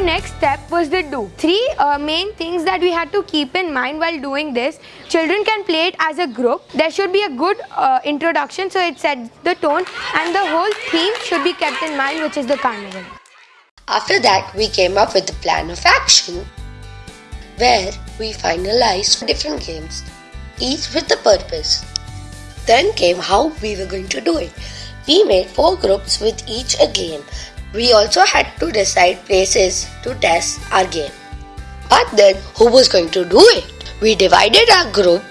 next step was the do. Three uh, main things that we had to keep in mind while doing this. Children can play it as a group. There should be a good uh, introduction so it sets the tone and the whole theme should be kept in mind which is the carnival. After that, we came up with a plan of action where we finalized different games, each with a purpose. Then came how we were going to do it. We made four groups with each a game. We also had to decide places to test our game. But then, who was going to do it? We divided our group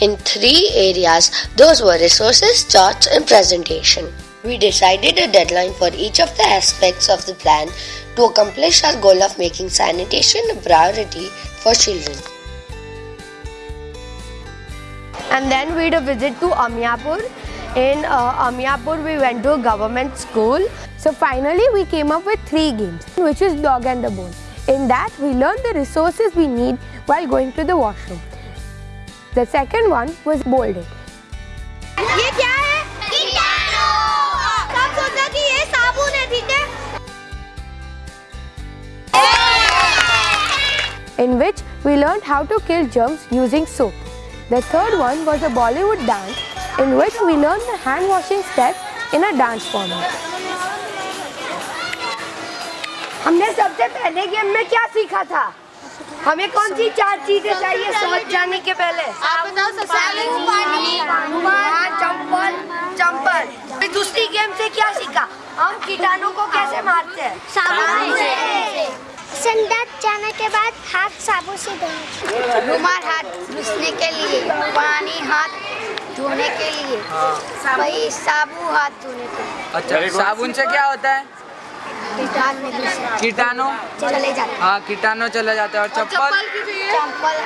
in three areas. Those were resources, charts, and presentation. We decided a deadline for each of the aspects of the plan to accomplish our goal of making sanitation a priority for children. and then we had a visit to Amyapur. In uh, Amyapur, we went to a government school. So finally we came up with three games which is dog and the bone. In that we learned the resources we need while going to the washroom. The second one was bolded. ये क्या है कीटाणु सब सोचा कि ये साबुन है ठीक है in which we learned how to kill germs using soap. The third one was a Bollywood dance in which we learned the hand washing steps in a dance format. हमने सबसे पहले गेम में क्या सीखा था? हमें कौन सी चार चीज़ें चाहिए समझ जाने के पहले? आप बताओ सबसे पानी चंपल चंपल। फिर दूसरी गेम से क्या सीखा? हम कीटाणु को कैसे मारते हैं? साबुन से। संडास जाने के बाद हाथ साबुन से धोना। रुमाल हाथ घुसने के लिए। पानी हाथ धोने के लिए वही साबु हाथ धोने के अच्छा साबुन से क्या होता है कीटाणु चले जाते हाँ कीटाणु चले जाते हैं और चप्पल चंपल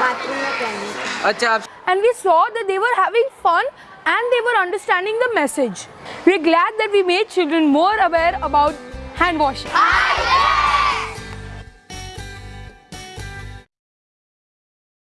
बाथरूम में पहनने अच्छा And we saw that they were having fun and they were understanding the message. We're glad that we made children more aware about hand washing.